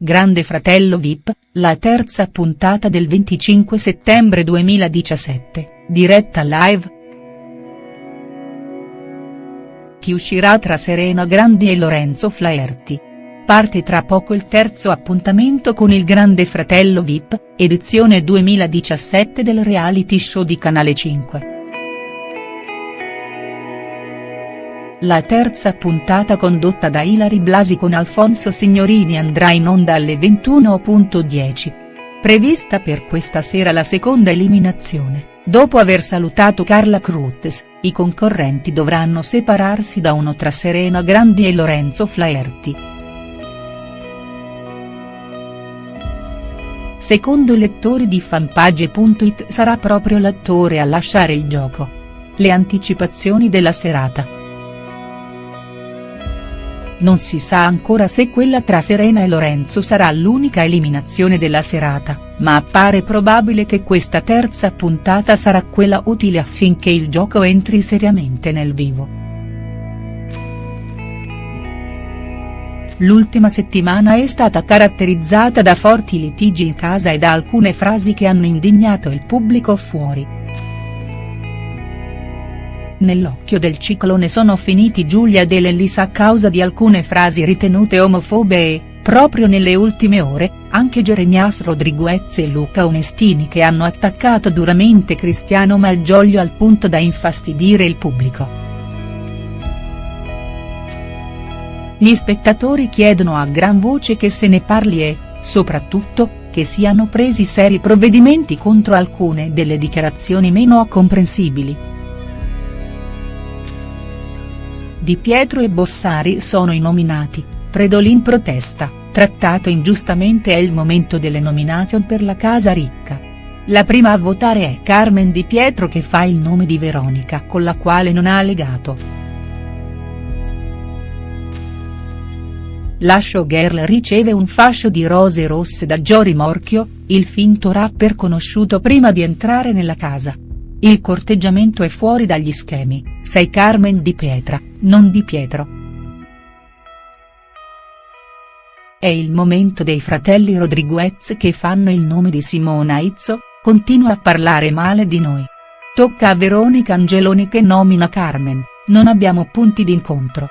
Grande Fratello Vip, la terza puntata del 25 settembre 2017, diretta live. Chi uscirà tra Serena Grandi e Lorenzo Flaherty? Parte tra poco il terzo appuntamento con il Grande Fratello Vip, edizione 2017 del reality show di Canale 5. La terza puntata condotta da Ilari Blasi con Alfonso Signorini andrà in onda alle 21.10. Prevista per questa sera la seconda eliminazione, dopo aver salutato Carla Cruz, i concorrenti dovranno separarsi da uno tra Serena Grandi e Lorenzo Flaherty. Secondo i lettori di fanpage.it sarà proprio l'attore a lasciare il gioco. Le anticipazioni della serata. Non si sa ancora se quella tra Serena e Lorenzo sarà l'unica eliminazione della serata, ma appare probabile che questa terza puntata sarà quella utile affinché il gioco entri seriamente nel vivo. L'ultima settimana è stata caratterizzata da forti litigi in casa e da alcune frasi che hanno indignato il pubblico fuori. Nell'occhio del ciclone sono finiti Giulia ed Elisa a causa di alcune frasi ritenute omofobe e, proprio nelle ultime ore, anche Jeremias Rodriguez e Luca Onestini che hanno attaccato duramente Cristiano Malgioglio al punto da infastidire il pubblico. Gli spettatori chiedono a gran voce che se ne parli e, soprattutto, che siano presi seri provvedimenti contro alcune delle dichiarazioni meno comprensibili. Di Pietro e Bossari sono i nominati, Predolin protesta, trattato ingiustamente è il momento delle nomination per la casa ricca. La prima a votare è Carmen Di Pietro che fa il nome di Veronica con la quale non ha legato. La showgirl riceve un fascio di rose rosse da Jory Morchio, il finto rapper conosciuto prima di entrare nella casa. Il corteggiamento è fuori dagli schemi, sei Carmen Di Pietra, non Di Pietro. È il momento dei fratelli Rodriguez che fanno il nome di Simona Izzo, continua a parlare male di noi. Tocca a Veronica Angeloni che nomina Carmen, non abbiamo punti d'incontro.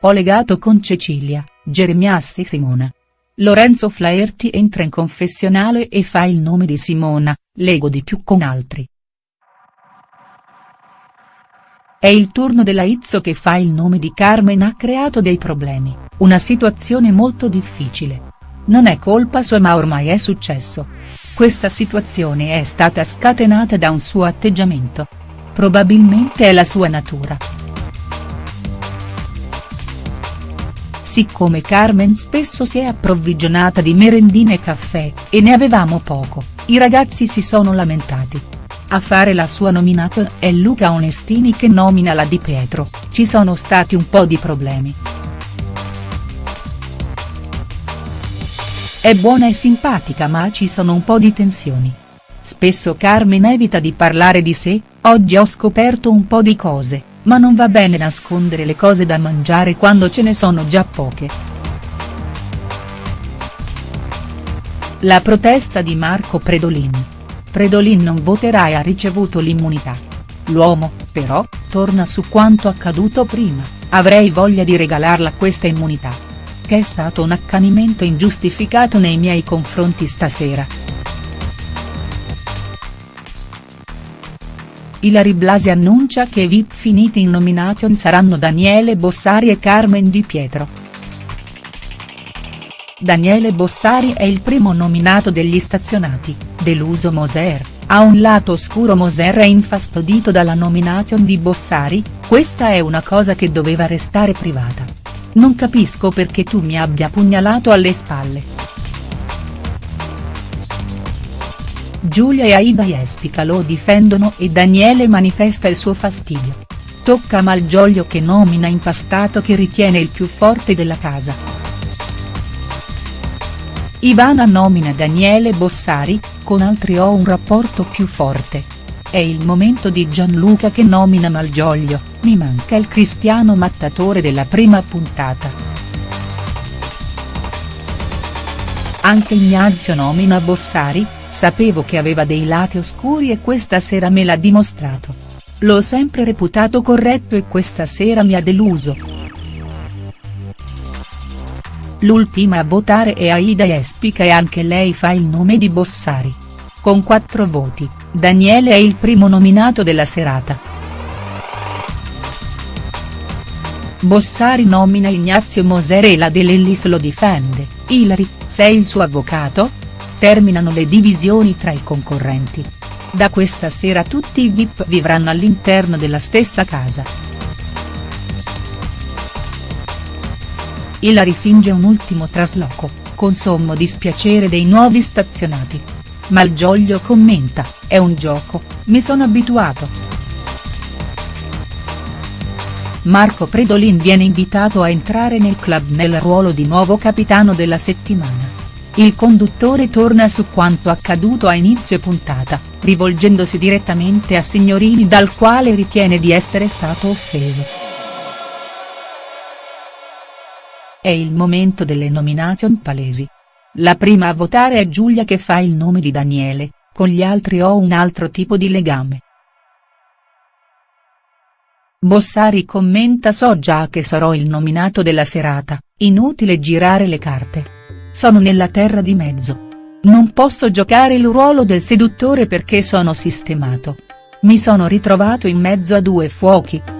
Ho legato con Cecilia, Geremias e Simona. Lorenzo Flaherty entra in confessionale e fa il nome di Simona, lego di più con altri. È il turno della Izzo che fa il nome di Carmen ha creato dei problemi, una situazione molto difficile. Non è colpa sua ma ormai è successo. Questa situazione è stata scatenata da un suo atteggiamento. Probabilmente è la sua natura. Siccome Carmen spesso si è approvvigionata di merendine e caffè, e ne avevamo poco, i ragazzi si sono lamentati. A fare la sua nomination è Luca Onestini che nomina la Di Pietro, ci sono stati un po' di problemi. È buona e simpatica ma ci sono un po' di tensioni. Spesso Carmen evita di parlare di sé, oggi ho scoperto un po' di cose, ma non va bene nascondere le cose da mangiare quando ce ne sono già poche. La protesta di Marco Predolin. Predolin non voterà e ha ricevuto l'immunità. L'uomo, però, torna su quanto accaduto prima, avrei voglia di regalarla questa immunità. Che è stato un accanimento ingiustificato nei miei confronti stasera. Ilari Blasi annuncia che i VIP finiti in nomination saranno Daniele Bossari e Carmen Di Pietro. Daniele Bossari è il primo nominato degli stazionati, deluso Moser, ha un lato oscuro Moser è infastidito dalla nomination di Bossari, questa è una cosa che doveva restare privata. Non capisco perché tu mi abbia pugnalato alle spalle. Giulia e Aida Jespica lo difendono e Daniele manifesta il suo fastidio. Tocca a Malgioglio che nomina Impastato che ritiene il più forte della casa. Ivana nomina Daniele Bossari, con altri ho un rapporto più forte. È il momento di Gianluca che nomina Malgioglio, mi manca il cristiano mattatore della prima puntata. Anche Ignazio nomina Bossari, sapevo che aveva dei lati oscuri e questa sera me l'ha dimostrato. L'ho sempre reputato corretto e questa sera mi ha deluso. L'ultima a votare è Aida Espica e anche lei fa il nome di Bossari. Con quattro voti, Daniele è il primo nominato della serata. Bossari nomina Ignazio Moserella De Lellis lo difende, Ilari, sei il suo avvocato? Terminano le divisioni tra i concorrenti. Da questa sera tutti i VIP vivranno all'interno della stessa casa. Ilari finge un ultimo trasloco, con sommo dispiacere dei nuovi stazionati. Malgioglio commenta, è un gioco, mi sono abituato. Marco Predolin viene invitato a entrare nel club nel ruolo di nuovo capitano della settimana. Il conduttore torna su quanto accaduto a inizio puntata, rivolgendosi direttamente a Signorini dal quale ritiene di essere stato offeso. È il momento delle nomination palesi. La prima a votare è Giulia che fa il nome di Daniele, con gli altri ho un altro tipo di legame. Bossari commenta so già che sarò il nominato della serata, inutile girare le carte. Sono nella terra di mezzo. Non posso giocare il ruolo del seduttore perché sono sistemato. Mi sono ritrovato in mezzo a due fuochi.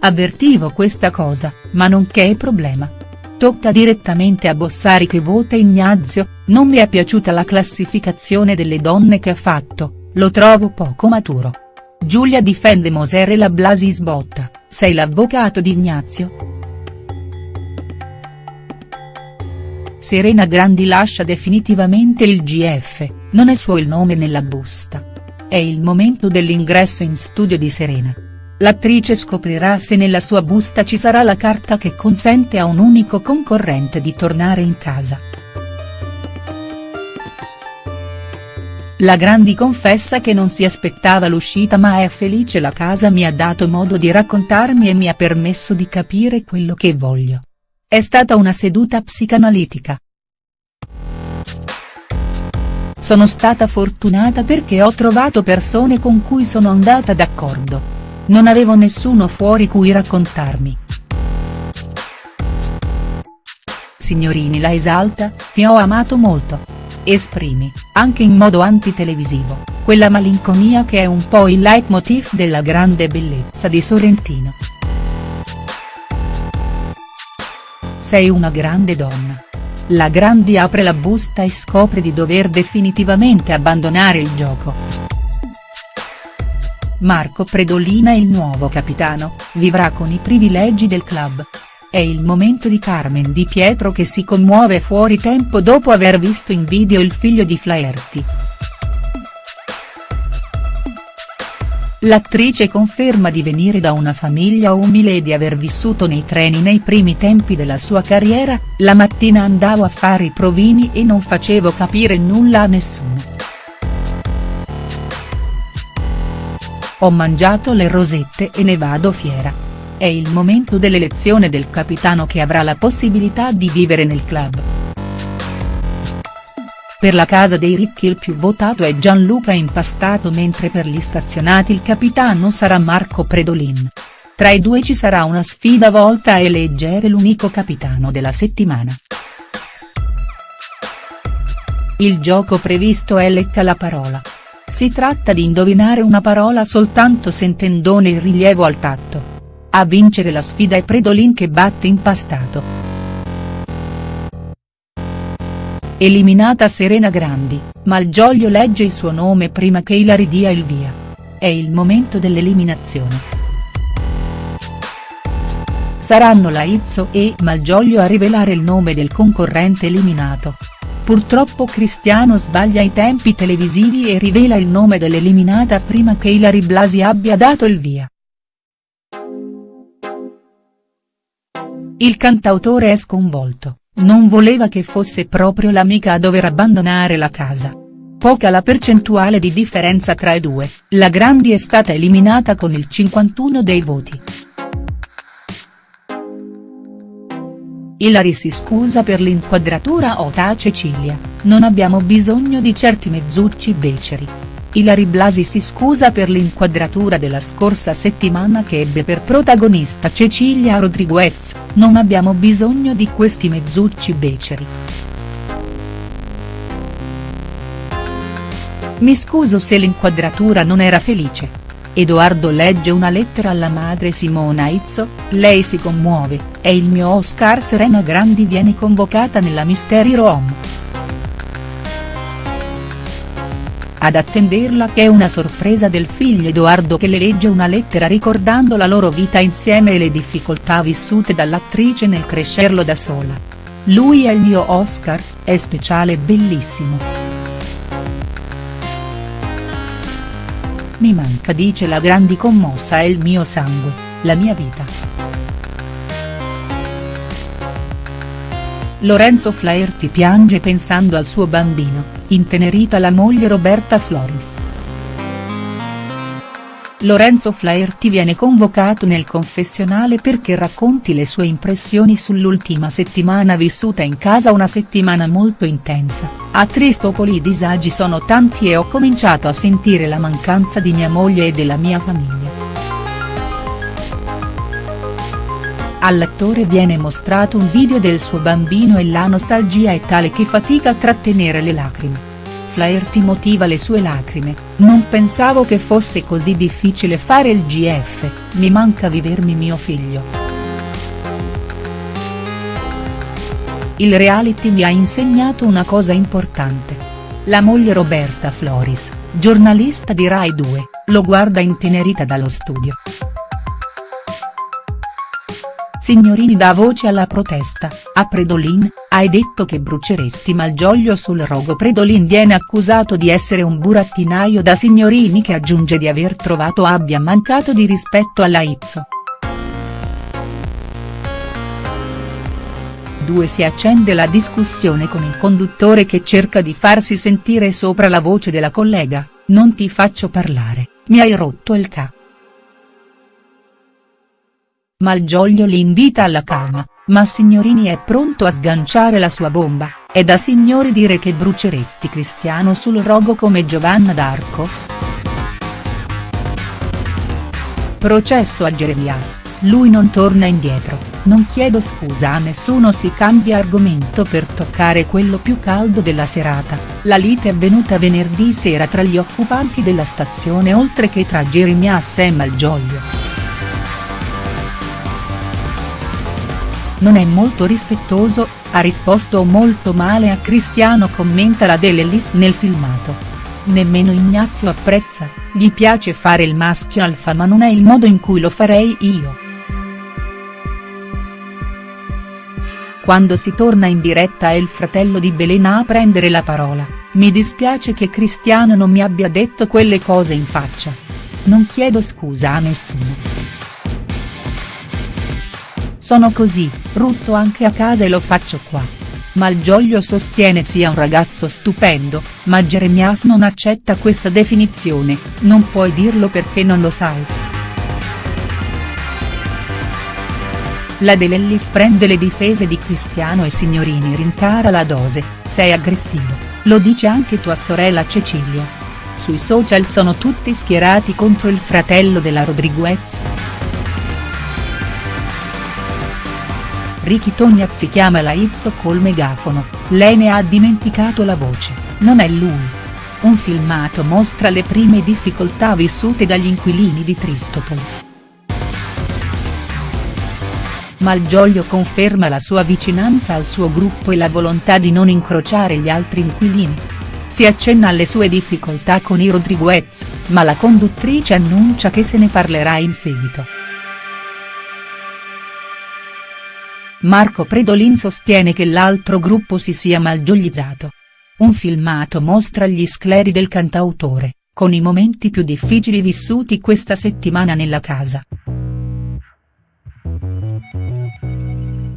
Avvertivo questa cosa, ma non che è problema. Tocca direttamente a Bossari che vota Ignazio, non mi è piaciuta la classificazione delle donne che ha fatto, lo trovo poco maturo. Giulia difende Moser e la Blasi sbotta, sei l'avvocato di Ignazio?. Serena Grandi lascia definitivamente il GF, non è suo il nome nella busta. È il momento dell'ingresso in studio di Serena. L'attrice scoprirà se nella sua busta ci sarà la carta che consente a un unico concorrente di tornare in casa. La Grandi confessa che non si aspettava l'uscita ma è felice la casa mi ha dato modo di raccontarmi e mi ha permesso di capire quello che voglio. È stata una seduta psicanalitica. Sono stata fortunata perché ho trovato persone con cui sono andata d'accordo. Non avevo nessuno fuori cui raccontarmi. Signorini la esalta, ti ho amato molto esprimi, anche in modo antitelevisivo, quella malinconia che è un po' il leitmotiv della grande bellezza di Sorrentino. Sei una grande donna. La Grandi apre la busta e scopre di dover definitivamente abbandonare il gioco. Marco Predolina il nuovo capitano, vivrà con i privilegi del club, è il momento di Carmen Di Pietro che si commuove fuori tempo dopo aver visto in video il figlio di Flaherty. L'attrice conferma di venire da una famiglia umile e di aver vissuto nei treni nei primi tempi della sua carriera, la mattina andavo a fare i provini e non facevo capire nulla a nessuno. Ho mangiato le rosette e ne vado fiera. È il momento dell'elezione del capitano che avrà la possibilità di vivere nel club. Per la casa dei ricchi il più votato è Gianluca Impastato mentre per gli stazionati il capitano sarà Marco Predolin. Tra i due ci sarà una sfida volta a eleggere l'unico capitano della settimana. Il gioco previsto è Lecca la parola. Si tratta di indovinare una parola soltanto sentendone il rilievo al tatto. A vincere la sfida è Predolin che batte Impastato. Eliminata Serena Grandi, Malgioglio legge il suo nome prima che Ilari dia il via. È il momento dell'eliminazione. Saranno Laizzo e Malgioglio a rivelare il nome del concorrente eliminato. Purtroppo Cristiano sbaglia i tempi televisivi e rivela il nome dell'eliminata prima che Ilari Blasi abbia dato il via. Il cantautore è sconvolto, non voleva che fosse proprio l'amica a dover abbandonare la casa. Poca la percentuale di differenza tra i due, la Grandi è stata eliminata con il 51 dei voti. Ilari si scusa per l'inquadratura Ota Cecilia, non abbiamo bisogno di certi mezzucci beceri. Ilari Blasi si scusa per l'inquadratura della scorsa settimana che ebbe per protagonista Cecilia Rodriguez, non abbiamo bisogno di questi mezzucci beceri. Mi scuso se l'inquadratura non era felice. Edoardo legge una lettera alla madre Simona Izzo, lei si commuove, è il mio Oscar Serena Grandi viene convocata nella Mystery Room. Ad attenderla che è una sorpresa del figlio Edoardo che le legge una lettera ricordando la loro vita insieme e le difficoltà vissute dall'attrice nel crescerlo da sola. Lui è il mio Oscar, è speciale e bellissimo. Mi manca dice la grandi commossa è il mio sangue, la mia vita. Lorenzo Flaherty piange pensando al suo bambino, intenerita la moglie Roberta Floris. Lorenzo Flaherty viene convocato nel confessionale perché racconti le sue impressioni sull'ultima settimana vissuta in casa una settimana molto intensa, a Tristopoli i disagi sono tanti e ho cominciato a sentire la mancanza di mia moglie e della mia famiglia. All'attore viene mostrato un video del suo bambino e la nostalgia è tale che fatica a trattenere le lacrime. Flaherty motiva le sue lacrime, non pensavo che fosse così difficile fare il GF, mi manca vivermi mio figlio. Il reality mi ha insegnato una cosa importante. La moglie Roberta Floris, giornalista di Rai 2, lo guarda intenerita dallo studio. Signorini dà voce alla protesta, a Predolin, hai detto che bruceresti Malgioglio sul rogo Predolin viene accusato di essere un burattinaio da Signorini che aggiunge di aver trovato abbia mancato di rispetto alla Izzo. Si accende la discussione con il conduttore che cerca di farsi sentire sopra la voce della collega, non ti faccio parlare, mi hai rotto il ca. Malgioglio li invita alla calma, ma Signorini è pronto a sganciare la sua bomba, è da signori dire che bruceresti Cristiano sul rogo come Giovanna d'Arco?. Processo a Jeremias, lui non torna indietro, non chiedo scusa a nessuno si cambia argomento per toccare quello più caldo della serata, la lite è avvenuta venerdì sera tra gli occupanti della stazione oltre che tra Jeremias e Malgioglio. Non è molto rispettoso, ha risposto molto male a Cristiano commenta la Dell'Ellis nel filmato. Nemmeno Ignazio apprezza, gli piace fare il maschio alfa ma non è il modo in cui lo farei io. Quando si torna in diretta è il fratello di Belena a prendere la parola, mi dispiace che Cristiano non mi abbia detto quelle cose in faccia. Non chiedo scusa a nessuno. Sono così, rutto anche a casa e lo faccio qua. Malgioglio sostiene sia un ragazzo stupendo, ma Jeremias non accetta questa definizione, non puoi dirlo perché non lo sai. La De Lellis prende le difese di Cristiano e Signorini rincara la dose, sei aggressivo, lo dice anche tua sorella Cecilia. Sui social sono tutti schierati contro il fratello della Rodriguez. Ricky Tognazzi chiama la Izzo col megafono, lei ne ha dimenticato la voce, non è lui. Un filmato mostra le prime difficoltà vissute dagli inquilini di Tristopoli. Malgioglio conferma la sua vicinanza al suo gruppo e la volontà di non incrociare gli altri inquilini. Si accenna alle sue difficoltà con i Rodriguez, ma la conduttrice annuncia che se ne parlerà in seguito. Marco Predolin sostiene che l'altro gruppo si sia malgioglizzato. Un filmato mostra gli scleri del cantautore, con i momenti più difficili vissuti questa settimana nella casa.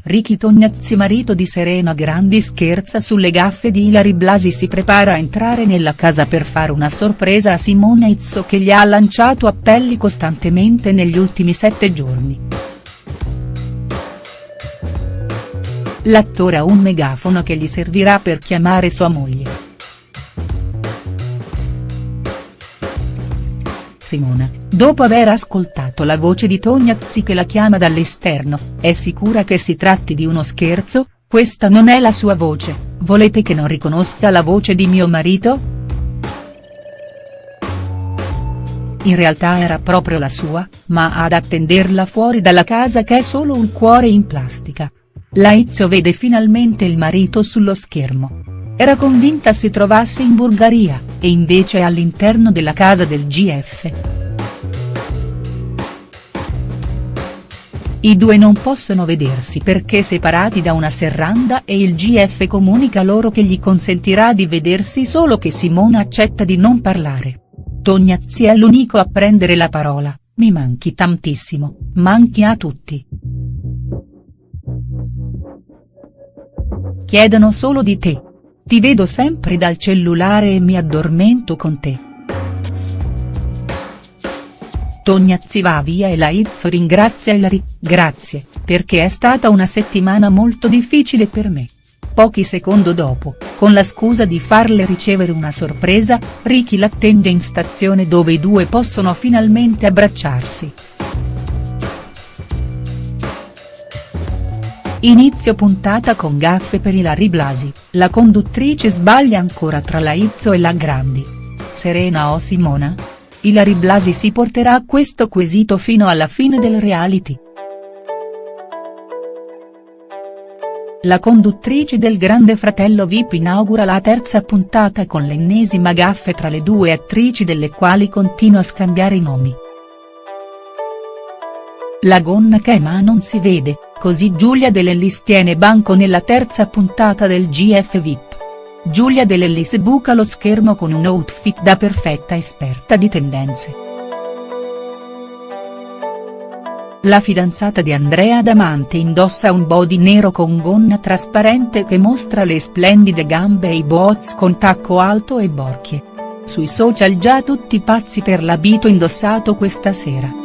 Ricky Tognazzi marito di Serena Grandi scherza sulle gaffe di Ilari Blasi si prepara a entrare nella casa per fare una sorpresa a Simone Izzo che gli ha lanciato appelli costantemente negli ultimi sette giorni. L'attore ha un megafono che gli servirà per chiamare sua moglie. Simona, dopo aver ascoltato la voce di Tognazzi che la chiama dall'esterno, è sicura che si tratti di uno scherzo, questa non è la sua voce, volete che non riconosca la voce di mio marito?. In realtà era proprio la sua, ma ad attenderla fuori dalla casa che è solo un cuore in plastica. Laizio vede finalmente il marito sullo schermo. Era convinta si trovasse in Bulgaria, e invece è all'interno della casa del GF. I due non possono vedersi perché separati da una serranda e il GF comunica loro che gli consentirà di vedersi solo che Simona accetta di non parlare. Tognazzi è l'unico a prendere la parola, mi manchi tantissimo, manchi a tutti. Chiedono solo di te. Ti vedo sempre dal cellulare e mi addormento con te. Tognazzi va via e Laizzo ringrazia Ilari, grazie, perché è stata una settimana molto difficile per me. Pochi secondi dopo, con la scusa di farle ricevere una sorpresa, Ricky l'attende in stazione dove i due possono finalmente abbracciarsi. Inizio puntata con gaffe per Ilari Blasi, la conduttrice sbaglia ancora tra Laizzo e la Grandi. Serena o Simona? Ilari Blasi si porterà a questo quesito fino alla fine del reality. La conduttrice del Grande Fratello Vip inaugura la terza puntata con l'ennesima gaffe tra le due attrici delle quali continua a scambiare i nomi. La gonna che ma non si vede, così Giulia De Lellis tiene banco nella terza puntata del GF VIP. Giulia De Lellis buca lo schermo con un outfit da perfetta esperta di tendenze. La fidanzata di Andrea Damante indossa un body nero con gonna trasparente che mostra le splendide gambe e i boots con tacco alto e borchie. Sui social già tutti pazzi per l'abito indossato questa sera.